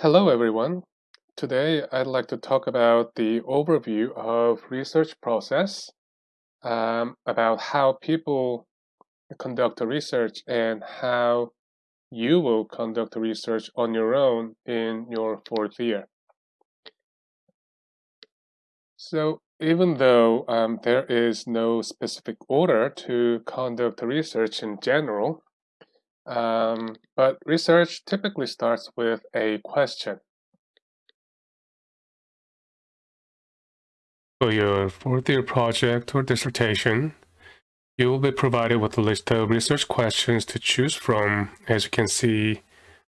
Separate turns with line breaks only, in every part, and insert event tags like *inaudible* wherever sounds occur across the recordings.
Hello everyone. Today I'd like to talk about the overview of research process, um, about how people conduct research and how you will conduct research on your own in your fourth year. So even though um, there is no specific order to conduct research in general, um, but research typically starts with a question. For your fourth year project or dissertation, you will be provided with a list of research questions to choose from, as you can see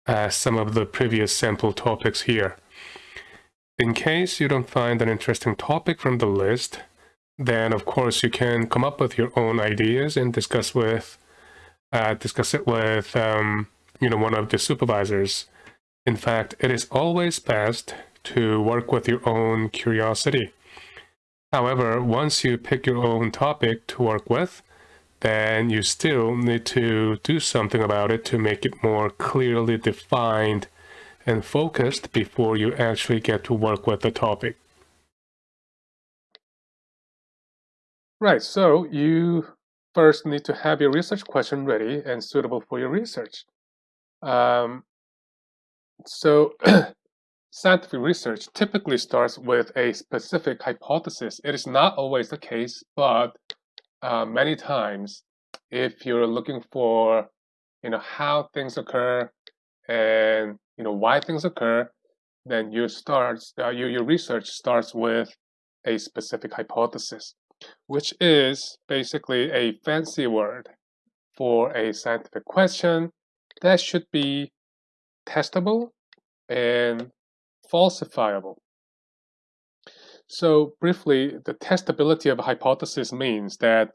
uh, some of the previous sample topics here. In case you don't find an interesting topic from the list, then of course you can come up with your own ideas and discuss with uh, discuss it with um, you know one of the supervisors. In fact, it is always best to work with your own curiosity. However, once you pick your own topic to work with, then you still need to do something about it to make it more clearly defined and focused before you actually get to work with the topic. Right, so you first need to have your research question ready and suitable for your research. Um, so *clears throat* scientific research typically starts with a specific hypothesis. It is not always the case, but uh, many times if you're looking for you know how things occur and you know why things occur, then you start uh, your, your research starts with a specific hypothesis which is basically a fancy word for a scientific question that should be testable and falsifiable. So briefly, the testability of a hypothesis means that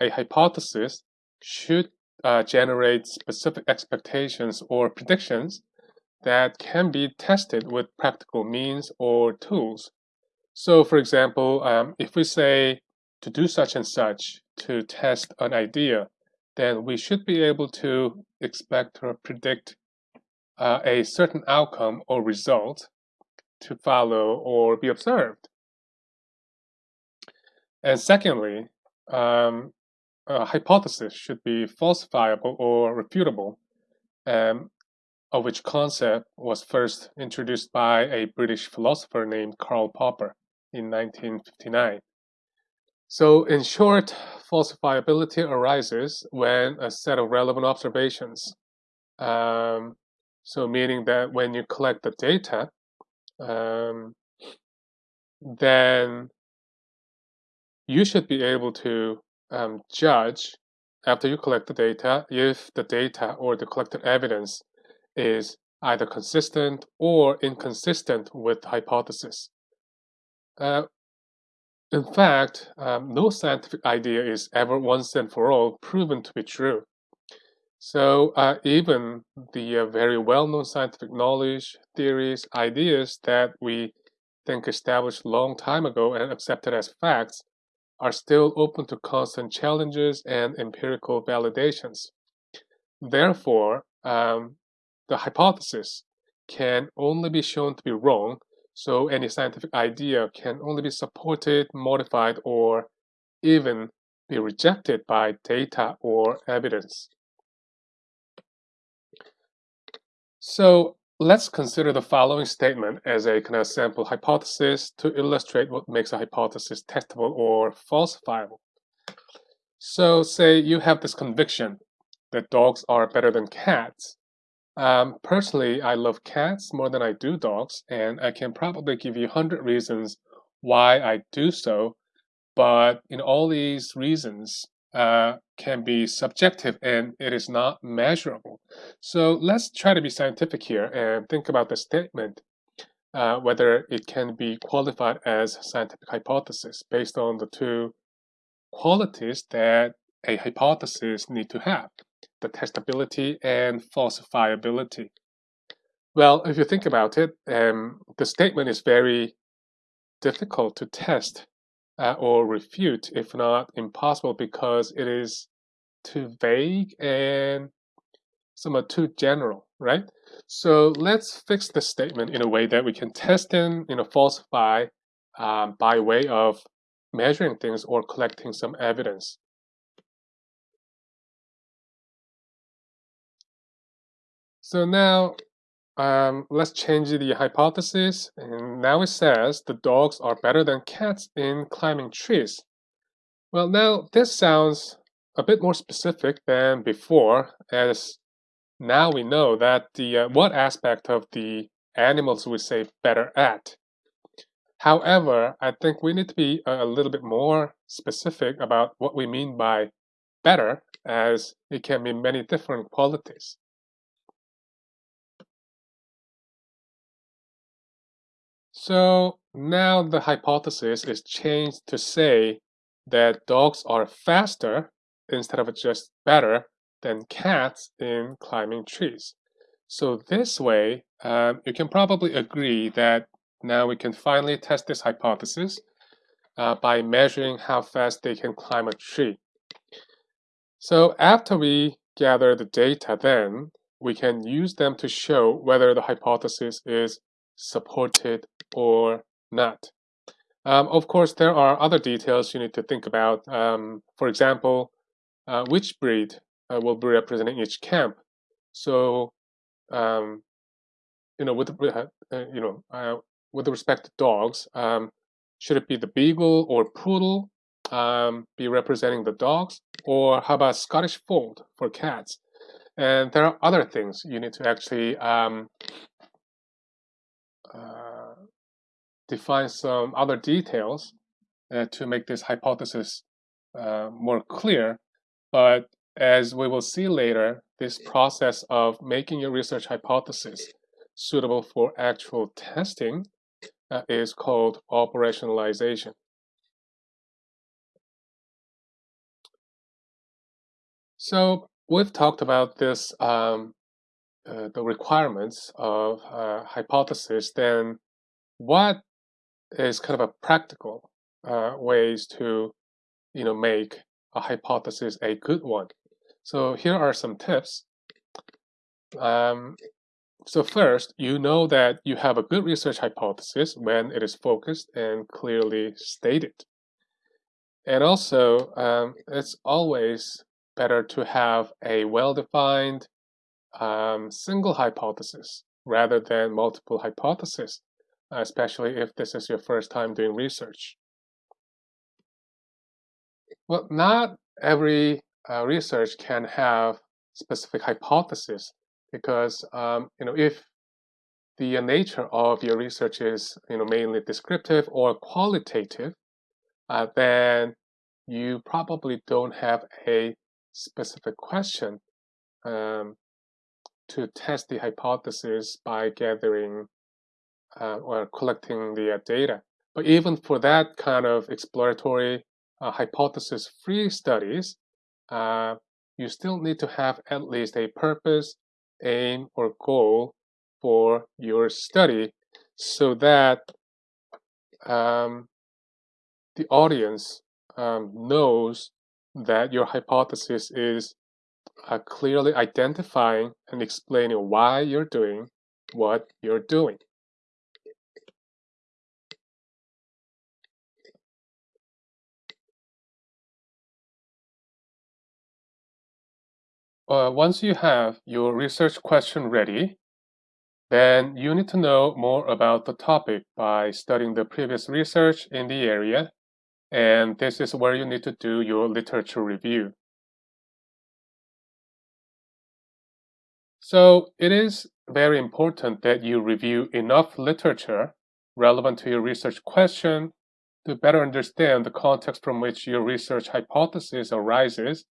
a hypothesis should uh, generate specific expectations or predictions that can be tested with practical means or tools. So for example, um, if we say to do such and such to test an idea, then we should be able to expect or predict uh, a certain outcome or result to follow or be observed. And secondly, um, a hypothesis should be falsifiable or refutable, um, of which concept was first introduced by a British philosopher named Karl Popper in 1959. So in short, falsifiability arises when a set of relevant observations, um, so meaning that when you collect the data, um, then you should be able to um, judge after you collect the data if the data or the collected evidence is either consistent or inconsistent with the hypothesis. Uh, in fact, um, no scientific idea is ever once and for all proven to be true. So uh, even the uh, very well-known scientific knowledge, theories, ideas that we think established long time ago and accepted as facts are still open to constant challenges and empirical validations. Therefore, um, the hypothesis can only be shown to be wrong so any scientific idea can only be supported, modified, or even be rejected by data or evidence. So let's consider the following statement as a kind of sample hypothesis to illustrate what makes a hypothesis testable or falsifiable. So say you have this conviction that dogs are better than cats, um, personally, I love cats more than I do dogs, and I can probably give you 100 reasons why I do so. But in all these reasons uh, can be subjective and it is not measurable. So let's try to be scientific here and think about the statement, uh, whether it can be qualified as scientific hypothesis based on the two qualities that a hypothesis need to have the testability and falsifiability. Well, if you think about it, um, the statement is very difficult to test uh, or refute, if not impossible, because it is too vague and somewhat too general. right? So let's fix the statement in a way that we can test and you know, falsify um, by way of measuring things or collecting some evidence. So now um, let's change the hypothesis. And now it says the dogs are better than cats in climbing trees. Well, now this sounds a bit more specific than before, as now we know that the uh, what aspect of the animals we say better at. However, I think we need to be a little bit more specific about what we mean by better, as it can mean many different qualities. So now the hypothesis is changed to say that dogs are faster instead of just better than cats in climbing trees. So this way, um, you can probably agree that now we can finally test this hypothesis uh, by measuring how fast they can climb a tree. So after we gather the data then, we can use them to show whether the hypothesis is supported or not. Um, of course, there are other details you need to think about. Um, for example, uh, which breed uh, will be representing each camp. So, um, you know, with uh, uh you know, uh, with respect to dogs, um, should it be the beagle or poodle um, be representing the dogs, or how about Scottish fold for cats? And there are other things you need to actually um, uh, define some other details uh, to make this hypothesis uh, more clear. But as we will see later, this process of making your research hypothesis suitable for actual testing uh, is called operationalization. So we've talked about this, um, uh, the requirements of uh, hypothesis, then what is kind of a practical uh, ways to, you know, make a hypothesis a good one. So here are some tips. Um, so first, you know that you have a good research hypothesis when it is focused and clearly stated. And also, um, it's always better to have a well-defined um, single hypothesis rather than multiple hypotheses especially if this is your first time doing research. Well, not every uh, research can have specific hypothesis because um, you know if the nature of your research is you know mainly descriptive or qualitative, uh, then you probably don't have a specific question um, to test the hypothesis by gathering uh, or collecting the uh, data. But even for that kind of exploratory uh, hypothesis-free studies, uh, you still need to have at least a purpose, aim, or goal for your study so that um, the audience um, knows that your hypothesis is uh, clearly identifying and explaining why you're doing what you're doing. Uh, once you have your research question ready, then you need to know more about the topic by studying the previous research in the area, and this is where you need to do your literature review. So it is very important that you review enough literature relevant to your research question to better understand the context from which your research hypothesis arises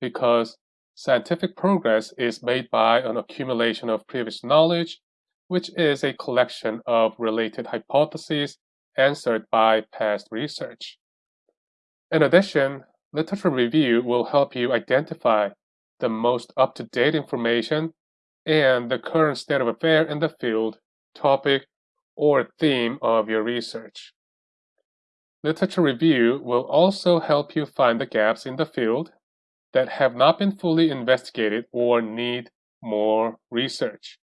because Scientific progress is made by an accumulation of previous knowledge, which is a collection of related hypotheses answered by past research. In addition, literature review will help you identify the most up-to-date information and the current state of affair in the field, topic, or theme of your research. Literature review will also help you find the gaps in the field that have not been fully investigated or need more research.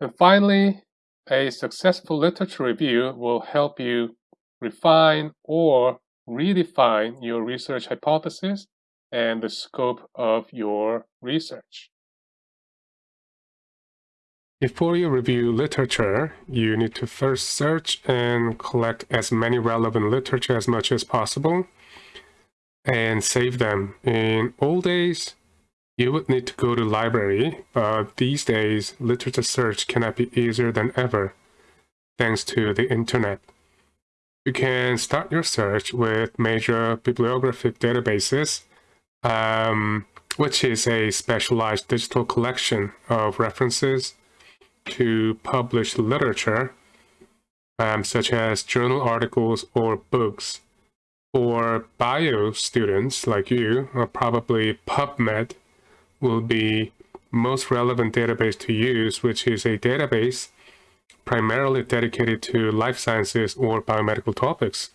And finally, a successful literature review will help you refine or redefine your research hypothesis and the scope of your research. Before you review literature, you need to first search and collect as many relevant literature as much as possible and save them. In old days, you would need to go to library, but these days, literature search cannot be easier than ever, thanks to the internet. You can start your search with major bibliographic databases, um, which is a specialized digital collection of references to published literature, um, such as journal articles or books. For bio students like you, or probably PubMed will be most relevant database to use, which is a database primarily dedicated to life sciences or biomedical topics.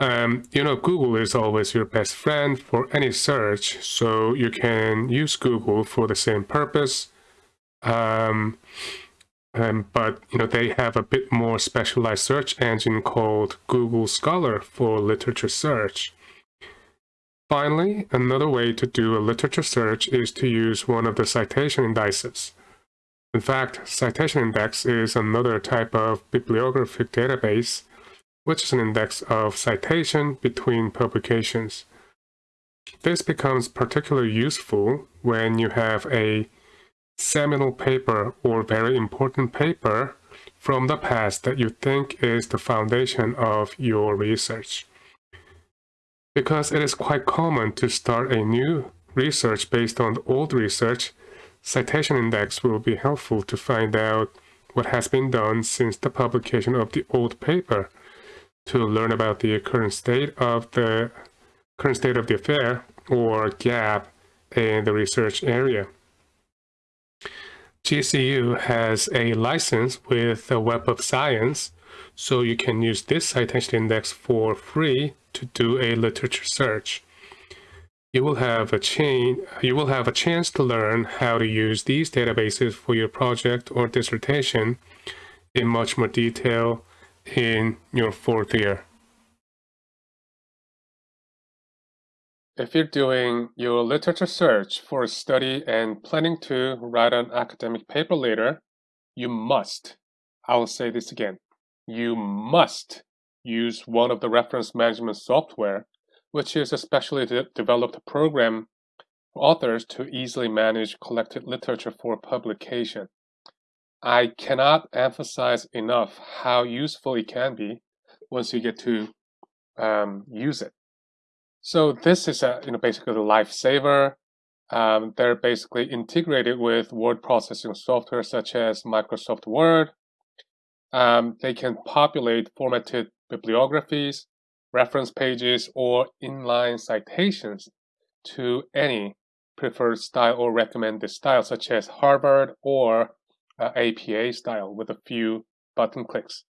Um, you know, Google is always your best friend for any search, so you can use Google for the same purpose. Um, um, but you know they have a bit more specialized search engine called Google Scholar for literature search. Finally, another way to do a literature search is to use one of the citation indices. In fact, citation index is another type of bibliographic database, which is an index of citation between publications. This becomes particularly useful when you have a seminal paper or very important paper from the past that you think is the foundation of your research. Because it is quite common to start a new research based on the old research, citation index will be helpful to find out what has been done since the publication of the old paper to learn about the current state of the current state of the affair or gap in the research area. GCU has a license with the Web of Science, so you can use this citation index for free to do a literature search. You will have a chain, you will have a chance to learn how to use these databases for your project or dissertation in much more detail in your fourth year. If you're doing your literature search for a study and planning to write an academic paper later, you must, I will say this again, you must use one of the reference management software, which is a specially de developed program for authors to easily manage collected literature for publication. I cannot emphasize enough how useful it can be once you get to um, use it. So this is a, you know, basically a lifesaver. Um, they're basically integrated with word processing software such as Microsoft Word. Um, they can populate formatted bibliographies, reference pages, or inline citations to any preferred style or recommended style, such as Harvard or uh, APA style with a few button clicks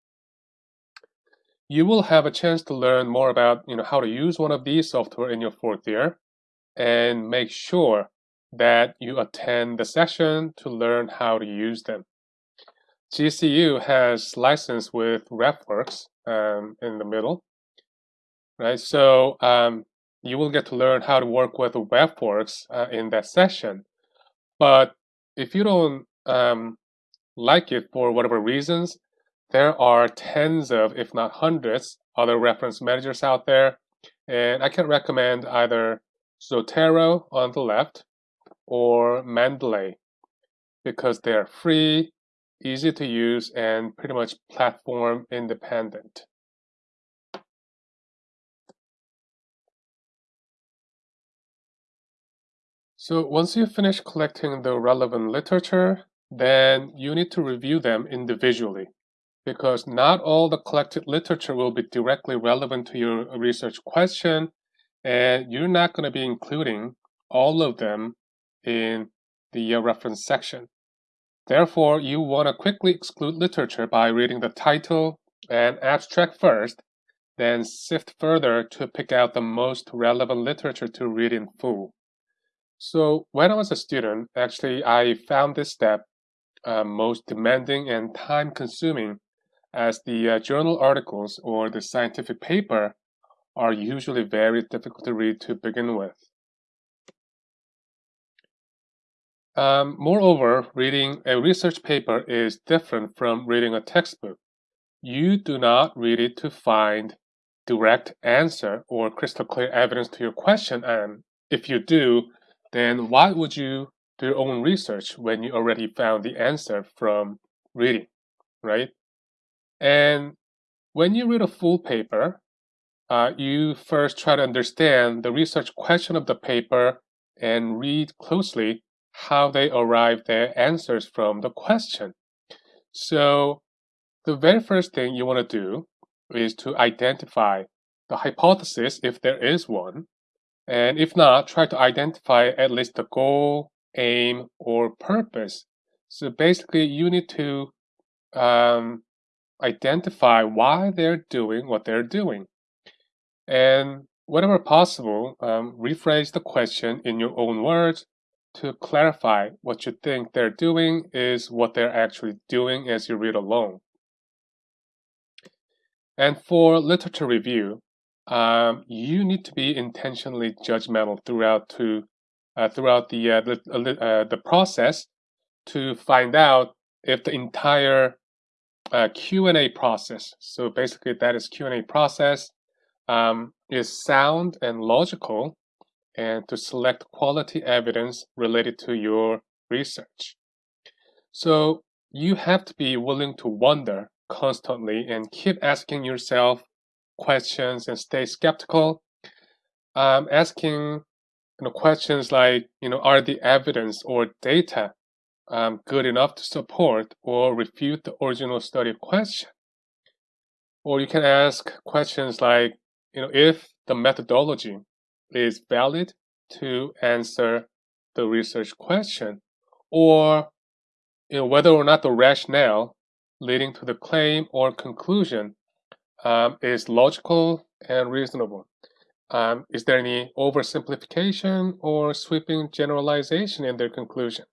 you will have a chance to learn more about you know how to use one of these software in your fourth year and make sure that you attend the session to learn how to use them. GCU has license with RefWorks um, in the middle, right? So um, you will get to learn how to work with RefWorks uh, in that session. But if you don't um, like it for whatever reasons, there are tens of, if not hundreds, other reference managers out there. And I can recommend either Zotero on the left or Mendeley because they're free, easy to use, and pretty much platform independent. So once you finish collecting the relevant literature, then you need to review them individually because not all the collected literature will be directly relevant to your research question, and you're not going to be including all of them in the uh, reference section. Therefore, you want to quickly exclude literature by reading the title and abstract first, then sift further to pick out the most relevant literature to read in full. So when I was a student, actually, I found this step uh, most demanding and time-consuming as the uh, journal articles or the scientific paper are usually very difficult to read to begin with. Um, moreover, reading a research paper is different from reading a textbook. You do not read it to find direct answer or crystal clear evidence to your question, and if you do, then why would you do your own research when you already found the answer from reading, right? And when you read a full paper, uh, you first try to understand the research question of the paper and read closely how they arrive their answers from the question. So the very first thing you want to do is to identify the hypothesis if there is one, and if not, try to identify at least the goal, aim, or purpose. So basically, you need to um, identify why they're doing what they're doing. And whenever possible, um, rephrase the question in your own words to clarify what you think they're doing is what they're actually doing as you read along. And for literature review, um, you need to be intentionally judgmental throughout to uh, throughout the uh, the, uh, the process to find out if the entire uh, Q&A process, so basically that is Q&A process, um, is sound and logical and to select quality evidence related to your research. So you have to be willing to wonder constantly and keep asking yourself questions and stay skeptical. Um, asking you know, questions like, you know, are the evidence or data um, good enough to support or refute the original study question? Or you can ask questions like, you know, if the methodology is valid to answer the research question, or you know, whether or not the rationale leading to the claim or conclusion um, is logical and reasonable. Um, is there any oversimplification or sweeping generalization in their conclusion?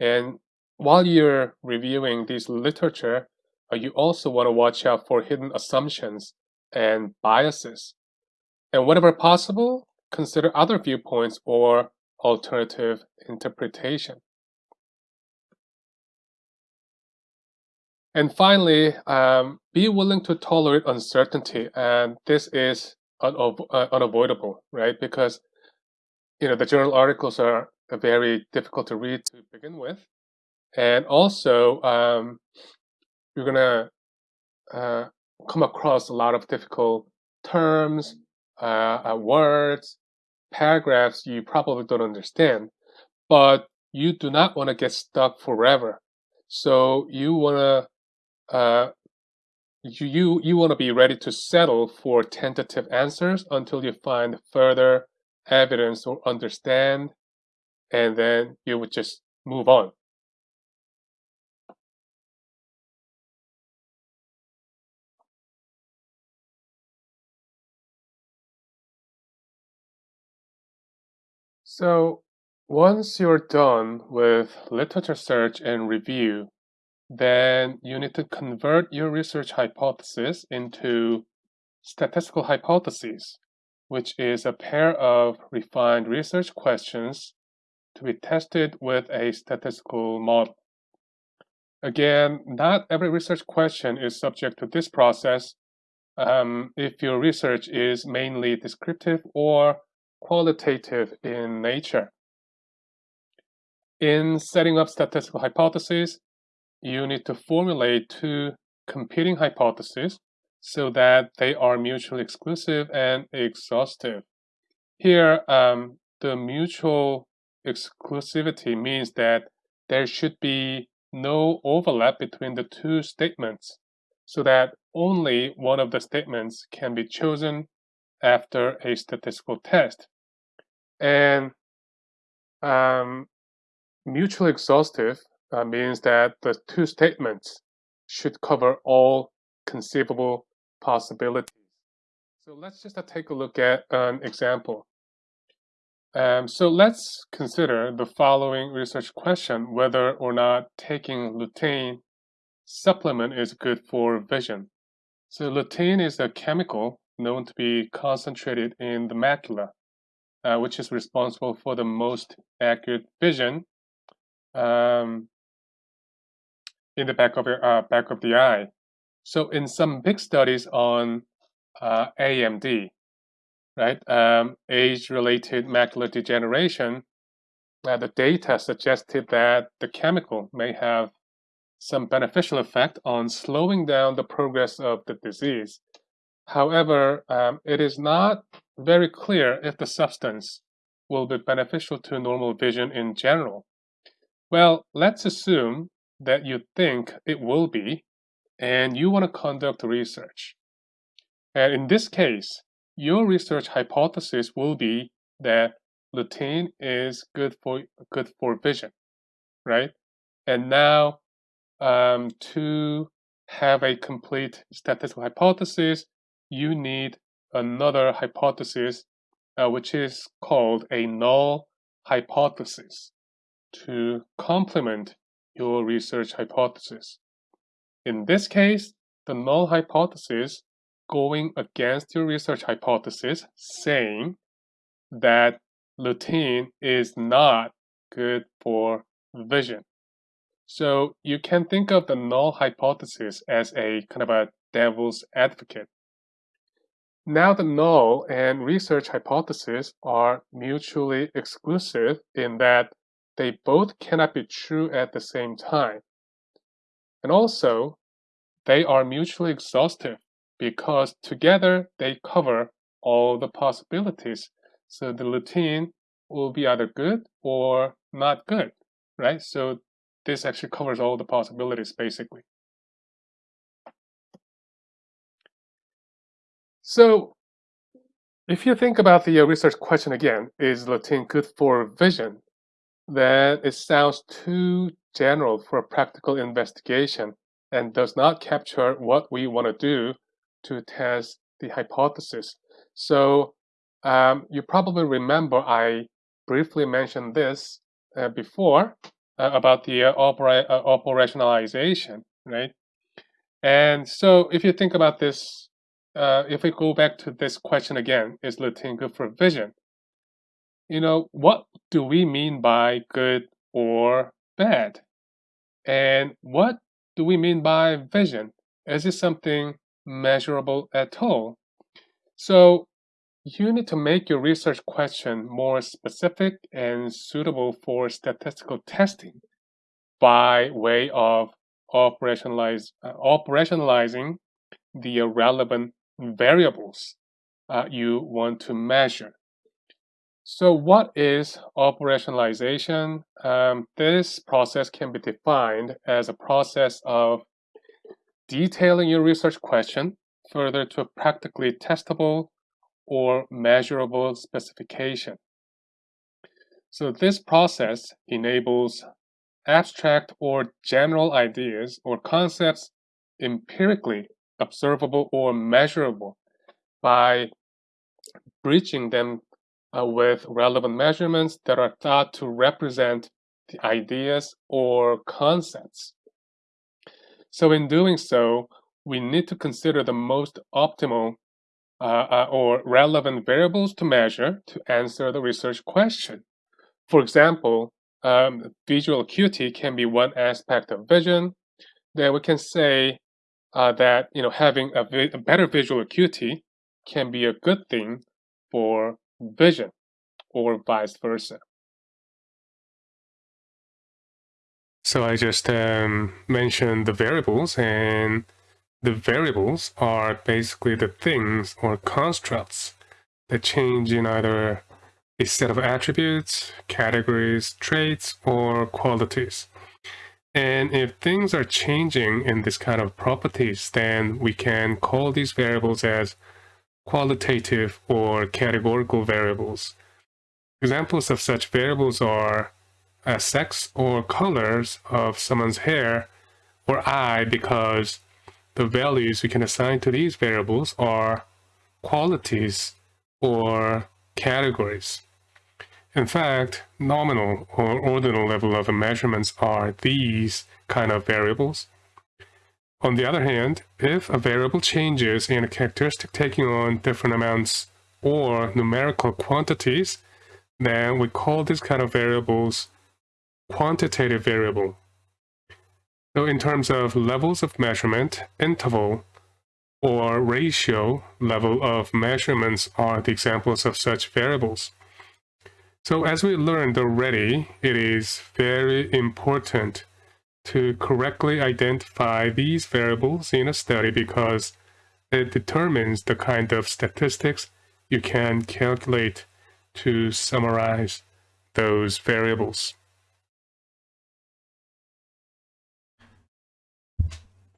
And while you're reviewing this literature, uh, you also want to watch out for hidden assumptions and biases. And whenever possible, consider other viewpoints or alternative interpretation. And finally, um, be willing to tolerate uncertainty, and this is uh, unavoidable, right? Because you know the journal articles are very difficult to read to begin with, and also um, you're gonna uh, come across a lot of difficult terms, uh, uh, words, paragraphs you probably don't understand, but you do not want to get stuck forever. So you want to uh, you you, you want to be ready to settle for tentative answers until you find further evidence or understand, and then you would just move on. So once you're done with literature search and review, then you need to convert your research hypothesis into statistical hypotheses, which is a pair of refined research questions to be tested with a statistical model. Again, not every research question is subject to this process um, if your research is mainly descriptive or qualitative in nature. In setting up statistical hypotheses, you need to formulate two competing hypotheses so that they are mutually exclusive and exhaustive. Here, um, the mutual exclusivity means that there should be no overlap between the two statements so that only one of the statements can be chosen after a statistical test. And um, mutually exhaustive uh, means that the two statements should cover all conceivable possibilities. So let's just uh, take a look at an example. Um, so let's consider the following research question, whether or not taking lutein supplement is good for vision. So lutein is a chemical known to be concentrated in the macula, uh, which is responsible for the most accurate vision um, in the back of your uh, back of the eye. So in some big studies on uh, AMD, right, um, age-related macular degeneration, uh, the data suggested that the chemical may have some beneficial effect on slowing down the progress of the disease. However, um, it is not very clear if the substance will be beneficial to normal vision in general. Well, let's assume that you think it will be, and you want to conduct research. And in this case, your research hypothesis will be that lutein is good for good for vision, right? And now, um, to have a complete statistical hypothesis, you need another hypothesis, uh, which is called a null hypothesis to complement your research hypothesis. In this case, the null hypothesis going against your research hypothesis saying that lutein is not good for vision. So you can think of the null hypothesis as a kind of a devil's advocate. Now the null and research hypothesis are mutually exclusive in that they both cannot be true at the same time. And also, they are mutually exhaustive because together they cover all the possibilities. So the lutein will be either good or not good, right? So this actually covers all the possibilities basically. So if you think about the uh, research question again, is lutein good for vision? Then it sounds too general for a practical investigation and does not capture what we want to do to test the hypothesis. So um, you probably remember I briefly mentioned this uh, before uh, about the uh, opera uh, operationalization, right? And so if you think about this uh, if we go back to this question again, is lutein good for vision? You know, what do we mean by good or bad? And what do we mean by vision? Is it something measurable at all? So you need to make your research question more specific and suitable for statistical testing by way of operationalize, uh, operationalizing the relevant variables uh, you want to measure. So what is operationalization? Um, this process can be defined as a process of detailing your research question further to a practically testable or measurable specification. So this process enables abstract or general ideas or concepts empirically observable or measurable by bridging them uh, with relevant measurements that are thought to represent the ideas or concepts. So in doing so, we need to consider the most optimal uh, uh, or relevant variables to measure to answer the research question. For example, um, visual acuity can be one aspect of vision. Then we can say uh, that you know having a, vi a better visual acuity can be a good thing for vision or vice versa. So I just um, mentioned the variables and the variables are basically the things or constructs that change in either a set of attributes, categories, traits, or qualities. And if things are changing in this kind of properties, then we can call these variables as qualitative or categorical variables. Examples of such variables are a sex or colors of someone's hair or eye because the values we can assign to these variables are qualities or categories. In fact, nominal or ordinal level of measurements are these kind of variables. On the other hand, if a variable changes in a characteristic taking on different amounts or numerical quantities, then we call these kind of variables quantitative variable. So in terms of levels of measurement, interval, or ratio level of measurements are the examples of such variables. So as we learned already, it is very important to correctly identify these variables in a study because it determines the kind of statistics you can calculate to summarize those variables.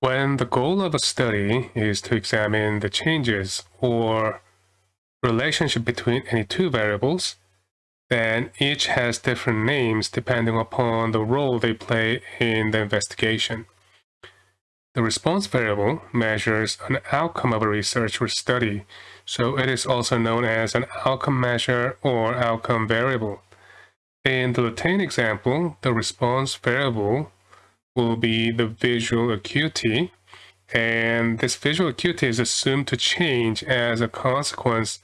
When the goal of a study is to examine the changes or relationship between any two variables, then each has different names depending upon the role they play in the investigation. The response variable measures an outcome of a research or study, so it is also known as an outcome measure or outcome variable. In the lutein example, the response variable will be the visual acuity, and this visual acuity is assumed to change as a consequence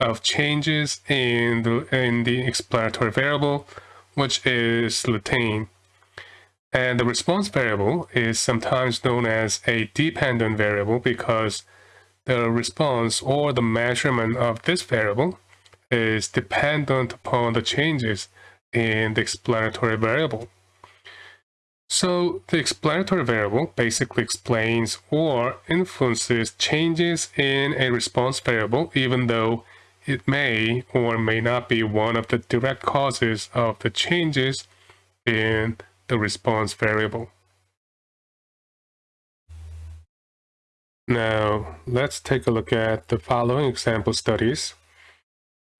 of changes in the, in the explanatory variable, which is lutein. And the response variable is sometimes known as a dependent variable because the response or the measurement of this variable is dependent upon the changes in the explanatory variable. So the explanatory variable basically explains or influences changes in a response variable even though it may or may not be one of the direct causes of the changes in the response variable. Now, let's take a look at the following example studies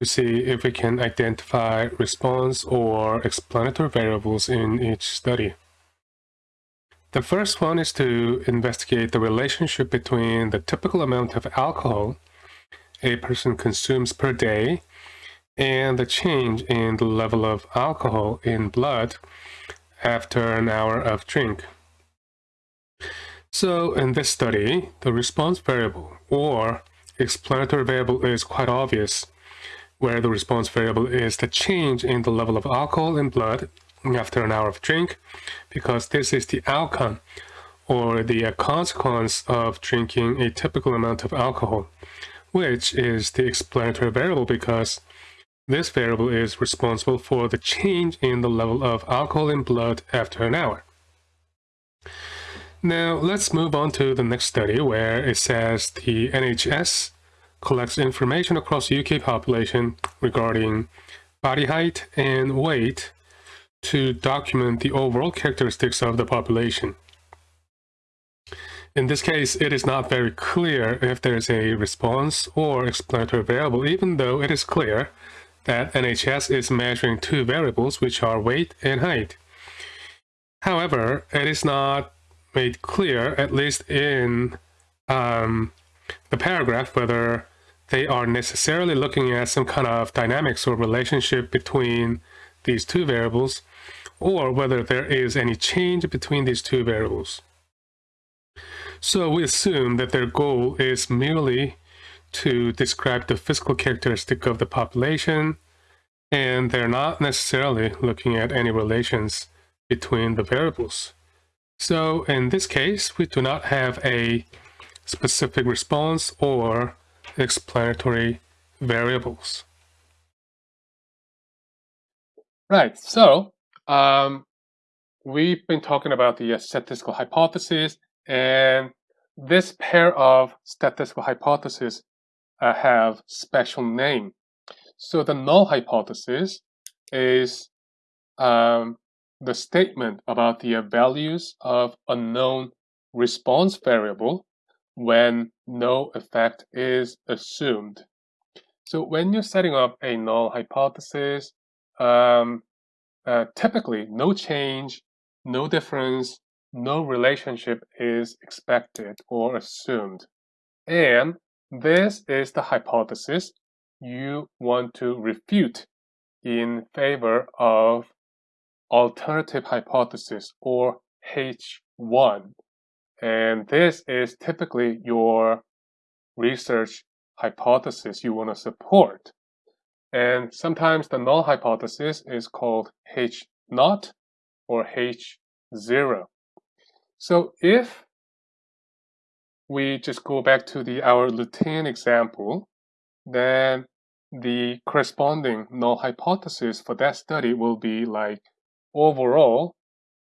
to see if we can identify response or explanatory variables in each study. The first one is to investigate the relationship between the typical amount of alcohol a person consumes per day and the change in the level of alcohol in blood after an hour of drink. So in this study, the response variable or explanatory variable is quite obvious, where the response variable is the change in the level of alcohol in blood after an hour of drink, because this is the outcome or the uh, consequence of drinking a typical amount of alcohol which is the explanatory variable because this variable is responsible for the change in the level of alcohol in blood after an hour. Now let's move on to the next study where it says the NHS collects information across UK population regarding body height and weight to document the overall characteristics of the population. In this case, it is not very clear if there is a response or explanatory variable, even though it is clear that NHS is measuring two variables, which are weight and height. However, it is not made clear, at least in um, the paragraph, whether they are necessarily looking at some kind of dynamics or relationship between these two variables, or whether there is any change between these two variables. So we assume that their goal is merely to describe the physical characteristic of the population, and they're not necessarily looking at any relations between the variables. So in this case, we do not have a specific response or explanatory variables. Right, so um, we've been talking about the statistical hypothesis and this pair of statistical hypotheses uh, have special name. So the null hypothesis is um, the statement about the values of unknown response variable when no effect is assumed. So when you're setting up a null hypothesis, um, uh, typically no change, no difference, no relationship is expected or assumed. And this is the hypothesis you want to refute in favor of alternative hypothesis or H1. And this is typically your research hypothesis you want to support. And sometimes the null hypothesis is called H naught or H0. So if we just go back to the our lutein example, then the corresponding null hypothesis for that study will be like overall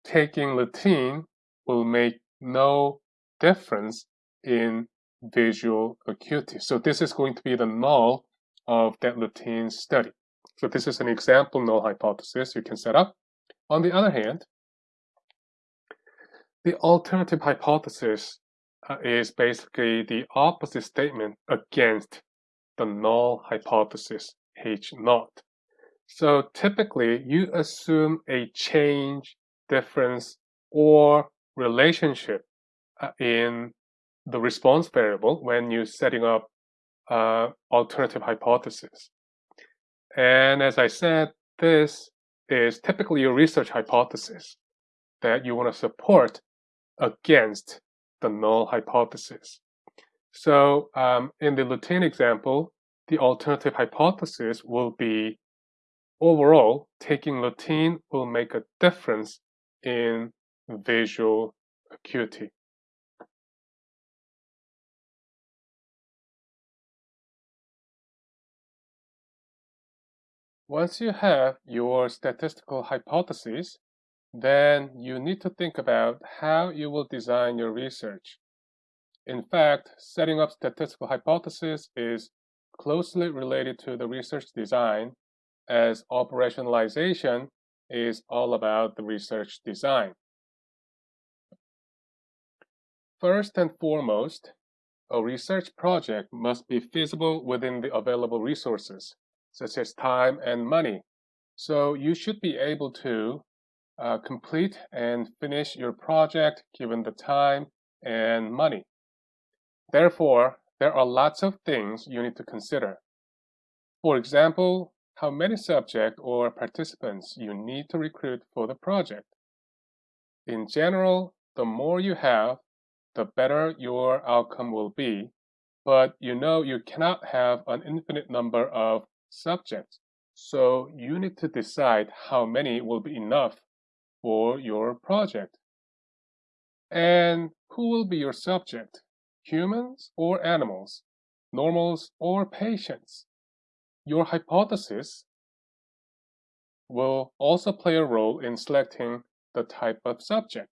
taking lutein will make no difference in visual acuity. So this is going to be the null of that lutein study. So this is an example null hypothesis you can set up. On the other hand, the alternative hypothesis uh, is basically the opposite statement against the null hypothesis H naught. So typically you assume a change, difference, or relationship uh, in the response variable when you're setting up uh, alternative hypothesis. And as I said, this is typically your research hypothesis that you want to support against the null hypothesis. So um, in the lutein example, the alternative hypothesis will be overall, taking lutein will make a difference in visual acuity. Once you have your statistical hypothesis, then you need to think about how you will design your research. In fact, setting up statistical hypothesis is closely related to the research design as operationalization is all about the research design. First and foremost, a research project must be feasible within the available resources such as time and money. So you should be able to uh, complete and finish your project given the time and money. Therefore, there are lots of things you need to consider. For example, how many subjects or participants you need to recruit for the project. In general, the more you have, the better your outcome will be, but you know you cannot have an infinite number of subjects. So you need to decide how many will be enough for your project. And who will be your subject? Humans or animals? Normals or patients? Your hypothesis will also play a role in selecting the type of subject.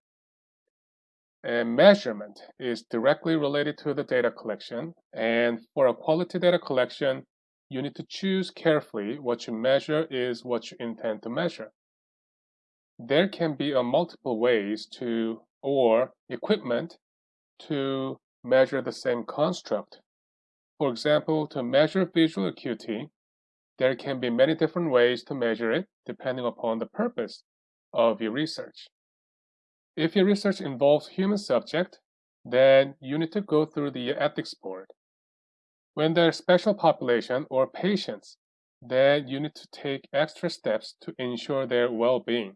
And measurement is directly related to the data collection. And for a quality data collection, you need to choose carefully what you measure is what you intend to measure. There can be a multiple ways to or equipment to measure the same construct. For example, to measure visual acuity, there can be many different ways to measure it depending upon the purpose of your research. If your research involves human subject, then you need to go through the ethics board. When there are special population or patients, then you need to take extra steps to ensure their well-being.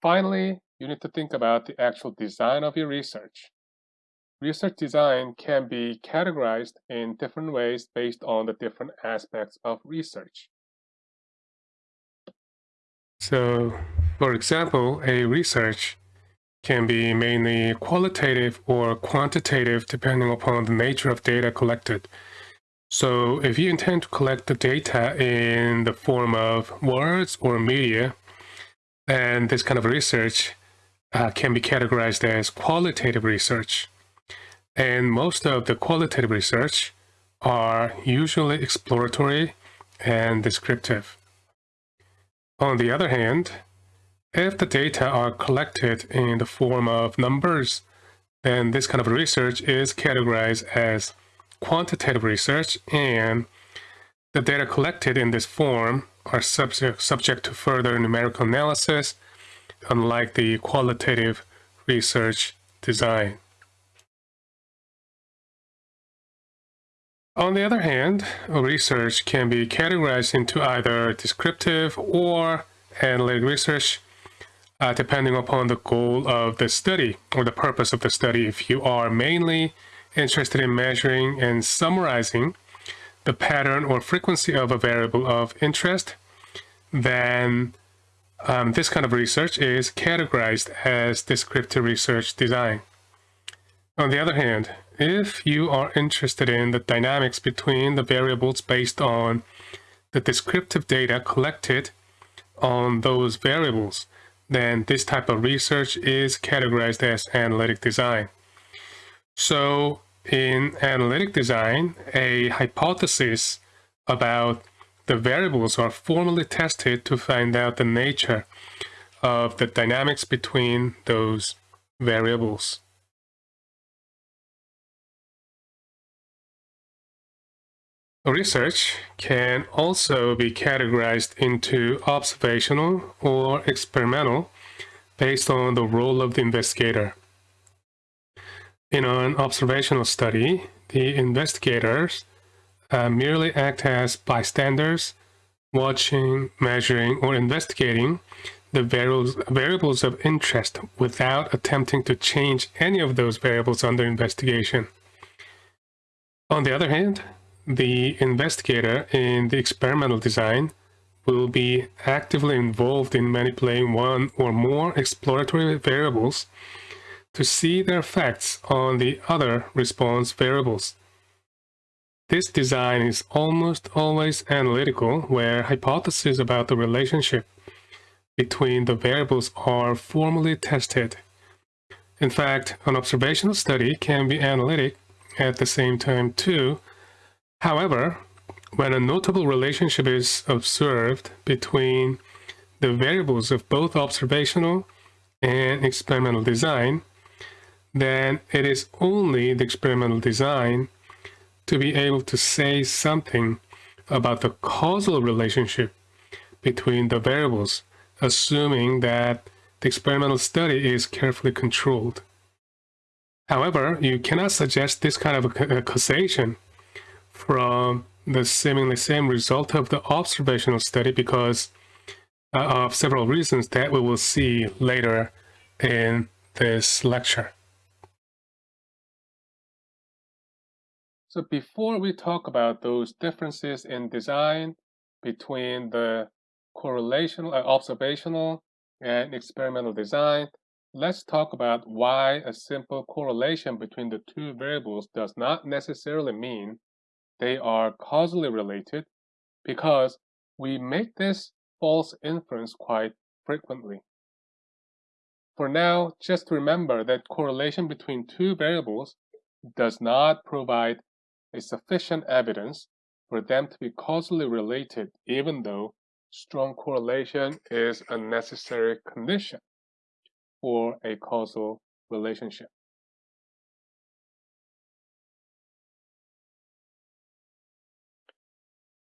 Finally, you need to think about the actual design of your research. Research design can be categorized in different ways based on the different aspects of research. So, for example, a research can be mainly qualitative or quantitative depending upon the nature of data collected. So if you intend to collect the data in the form of words or media, then this kind of research uh, can be categorized as qualitative research. And most of the qualitative research are usually exploratory and descriptive. On the other hand, if the data are collected in the form of numbers, then this kind of research is categorized as quantitative research and the data collected in this form are subject, subject to further numerical analysis, unlike the qualitative research design. On the other hand, research can be categorized into either descriptive or analytic research, uh, depending upon the goal of the study or the purpose of the study. If you are mainly interested in measuring and summarizing the pattern or frequency of a variable of interest, then um, this kind of research is categorized as descriptive research design. On the other hand, if you are interested in the dynamics between the variables based on the descriptive data collected on those variables, then this type of research is categorized as analytic design. So in analytic design, a hypothesis about the variables are formally tested to find out the nature of the dynamics between those variables. Research can also be categorized into observational or experimental based on the role of the investigator. In an observational study, the investigators uh, merely act as bystanders, watching, measuring, or investigating the variables, variables of interest without attempting to change any of those variables under investigation. On the other hand, the investigator in the experimental design will be actively involved in manipulating one or more exploratory variables to see their effects on the other response variables. This design is almost always analytical, where hypotheses about the relationship between the variables are formally tested. In fact, an observational study can be analytic at the same time too. However, when a notable relationship is observed between the variables of both observational and experimental design, then it is only the experimental design to be able to say something about the causal relationship between the variables, assuming that the experimental study is carefully controlled. However, you cannot suggest this kind of causation from the seemingly same result of the observational study because uh, of several reasons that we will see later in this lecture. So before we talk about those differences in design between the correlational, uh, observational, and experimental design, let's talk about why a simple correlation between the two variables does not necessarily mean they are causally related because we make this false inference quite frequently. For now, just remember that correlation between two variables does not provide a sufficient evidence for them to be causally related, even though strong correlation is a necessary condition for a causal relationship.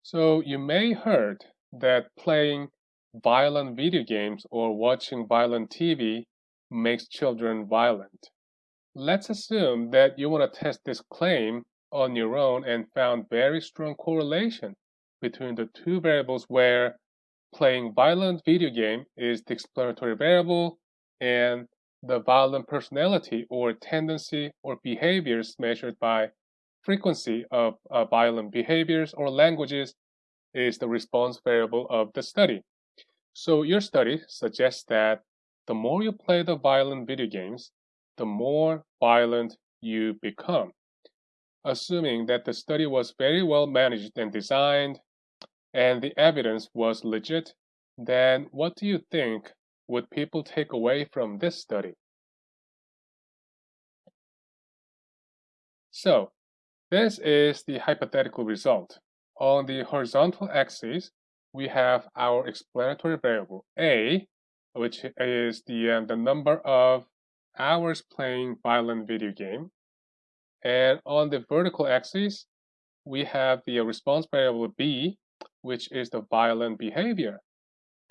So you may heard that playing violent video games or watching violent TV makes children violent. Let's assume that you want to test this claim on your own and found very strong correlation between the two variables where playing violent video game is the explanatory variable and the violent personality or tendency or behaviors measured by frequency of uh, violent behaviors or languages is the response variable of the study. So your study suggests that the more you play the violent video games, the more violent you become assuming that the study was very well managed and designed and the evidence was legit, then what do you think would people take away from this study? So, this is the hypothetical result. On the horizontal axis, we have our explanatory variable A, which is the, uh, the number of hours playing violent video game. And on the vertical axis, we have the response variable B, which is the violent behavior.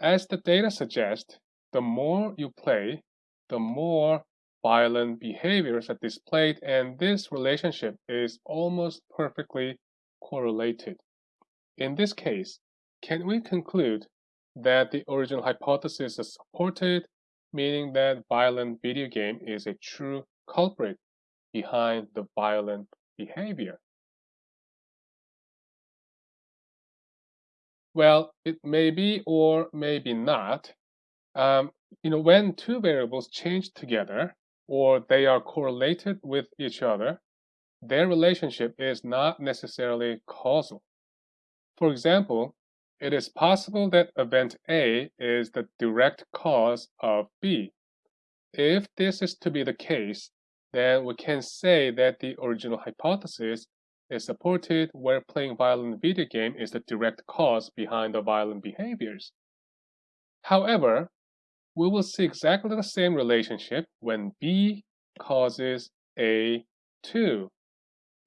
As the data suggests, the more you play, the more violent behaviors are displayed, and this relationship is almost perfectly correlated. In this case, can we conclude that the original hypothesis is supported, meaning that violent video game is a true culprit behind the violent behavior? Well, it may be or maybe not. Um, you know, when two variables change together or they are correlated with each other, their relationship is not necessarily causal. For example, it is possible that event A is the direct cause of B. If this is to be the case, then we can say that the original hypothesis is supported where playing violent video game is the direct cause behind the violent behaviors. However, we will see exactly the same relationship when B causes A too.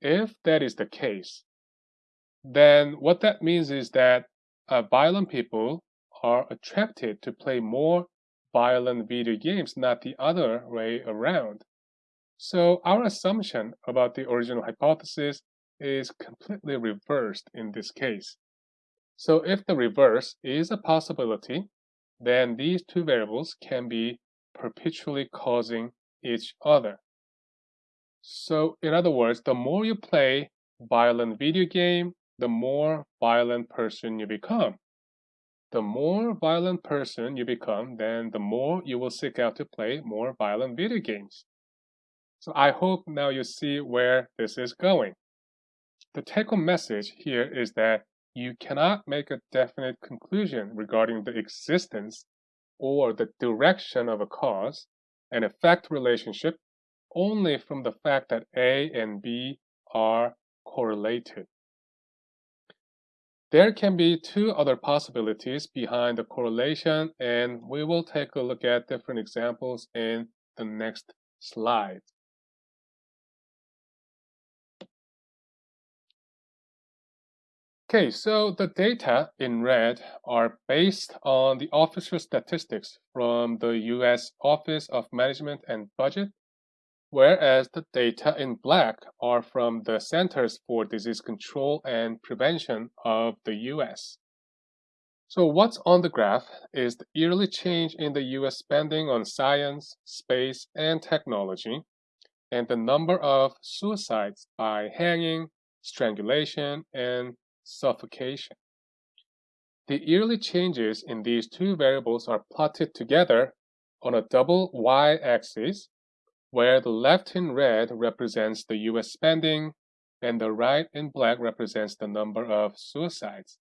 If that is the case, then what that means is that uh, violent people are attracted to play more violent video games, not the other way around. So our assumption about the original hypothesis is completely reversed in this case. So if the reverse is a possibility, then these two variables can be perpetually causing each other. So in other words, the more you play violent video game, the more violent person you become. The more violent person you become, then the more you will seek out to play more violent video games. So I hope now you see where this is going. The take-home message here is that you cannot make a definite conclusion regarding the existence or the direction of a cause and effect relationship only from the fact that A and B are correlated. There can be two other possibilities behind the correlation and we will take a look at different examples in the next slide. Okay, so the data in red are based on the official statistics from the US Office of Management and Budget, whereas the data in black are from the Centers for Disease Control and Prevention of the US. So what's on the graph is the yearly change in the US spending on science, space, and technology, and the number of suicides by hanging, strangulation, and suffocation. The yearly changes in these two variables are plotted together on a double y-axis, where the left in red represents the US spending and the right in black represents the number of suicides.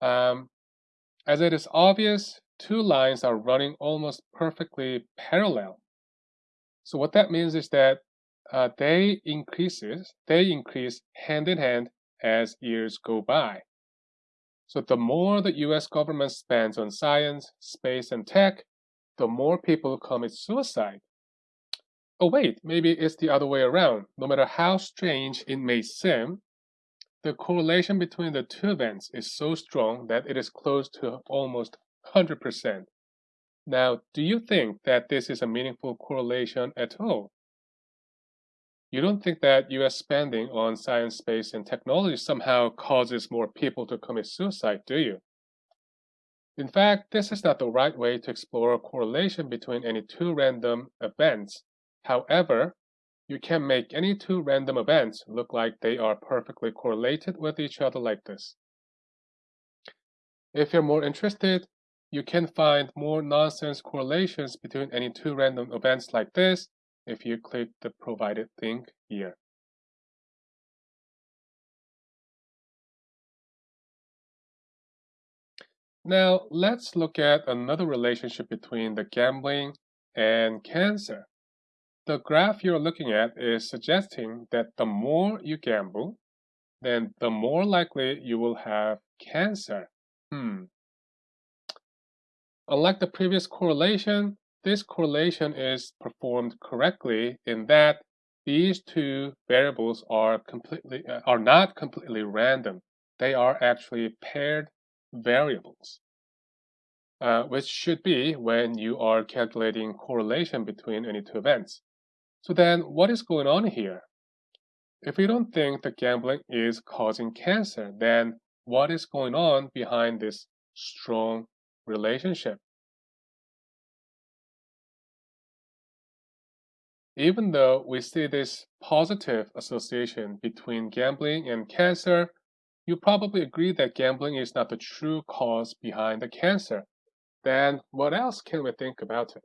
Um, as it is obvious, two lines are running almost perfectly parallel. So what that means is that uh, they increases, they increase hand in hand as years go by. So the more the US government spends on science, space, and tech, the more people commit suicide. Oh wait, maybe it's the other way around. No matter how strange it may seem, the correlation between the two events is so strong that it is close to almost 100%. Now, do you think that this is a meaningful correlation at all? You don't think that US spending on science, space, and technology somehow causes more people to commit suicide, do you? In fact, this is not the right way to explore a correlation between any two random events. However, you can make any two random events look like they are perfectly correlated with each other like this. If you're more interested, you can find more nonsense correlations between any two random events like this if you click the provided link here. Now, let's look at another relationship between the gambling and cancer. The graph you're looking at is suggesting that the more you gamble, then the more likely you will have cancer. Hmm. Unlike the previous correlation, this correlation is performed correctly in that these two variables are completely uh, are not completely random. They are actually paired variables, uh, which should be when you are calculating correlation between any two events. So then what is going on here? If you don't think that gambling is causing cancer, then what is going on behind this strong relationship? Even though we see this positive association between gambling and cancer, you probably agree that gambling is not the true cause behind the cancer. Then what else can we think about it?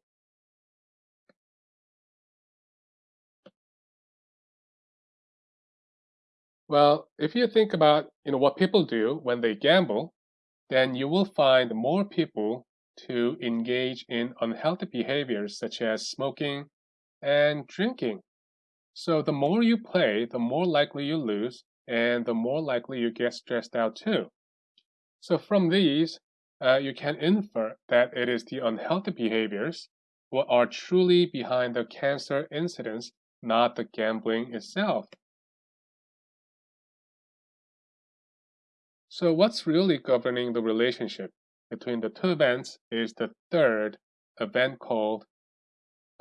Well, if you think about you know what people do when they gamble, then you will find more people to engage in unhealthy behaviors such as smoking, and drinking. So the more you play, the more likely you lose, and the more likely you get stressed out too. So from these, uh, you can infer that it is the unhealthy behaviors what are truly behind the cancer incidence, not the gambling itself. So what's really governing the relationship between the two events is the third event called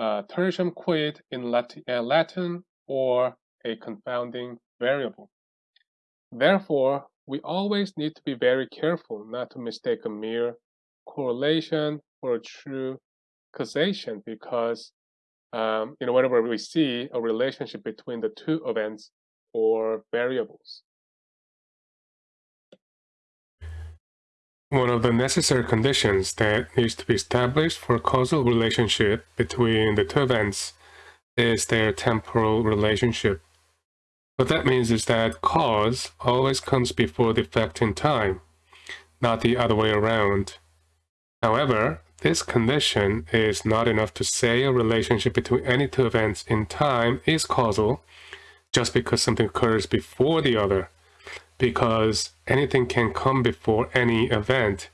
tertium quid in Latin, uh, Latin or a confounding variable. Therefore, we always need to be very careful not to mistake a mere correlation for a true causation because um, you know whenever we see a relationship between the two events or variables.
One of the necessary conditions that needs to be established for a causal relationship between the two events is their temporal relationship. What that means is that cause always comes before the effect in time, not the other way around. However, this condition is not enough to say a relationship between any two events in time is causal just because something occurs before the other because anything can come before any event.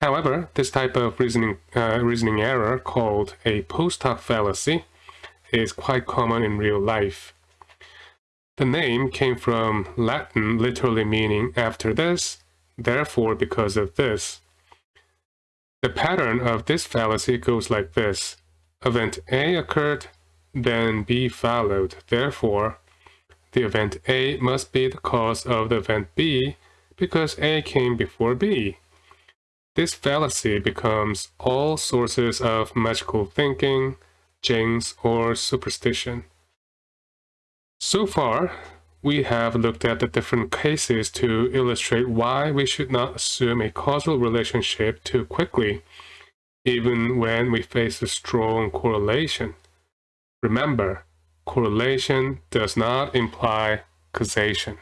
However, this type of reasoning, uh, reasoning error called a post hoc fallacy is quite common in real life. The name came from Latin literally meaning after this, therefore because of this. The pattern of this fallacy goes like this. Event A occurred, then B followed. Therefore, the event A must be the cause of the event B because A came before B. This fallacy becomes all sources of magical thinking, jinx, or superstition. So far, we have looked at the different cases to illustrate why we should not assume a causal relationship too quickly, even when we face a strong correlation. Remember, correlation does not imply causation.